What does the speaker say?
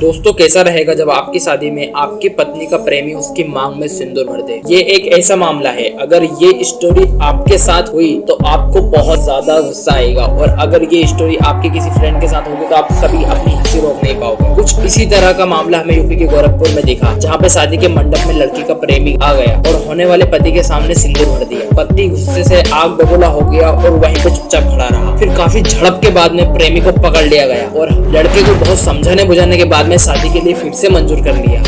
दोस्तों, कैसा रहेगा जब आपकी शादी में आपकी पत्नी का प्रेमी उसकी मांग में सिंदूर भर दे? ये एक ऐसा मामला है। अगर ये स्टोरी आपके साथ हुई तो आपको बहुत ज़्यादा गुस्सा आएगा। और अगर ये स्टोरी आपके किसी फ्रेंड के साथ होगी तो आप कभी अपनी हँसी रोक नहीं पाओगे। कुछ इसी तरह का मामला हमें यूपी के गोरखपुर में देखा, जहाँ पे शादी के मंडप में लड़की का प्रेमी आ गया और होने वाले पति के सामने सिंदूर भर दिया। पति गुस्से से आग बबूला हो गया और वहीं पे चुपचाप खड़ा रहा। फिर काफ़ी झड़प के बाद में प्रेमी को पकड़ लिया गया और लड़के को बहुत समझाने बुझाने के बाद में शादी के लिए फिर से मंजूर कर लिया।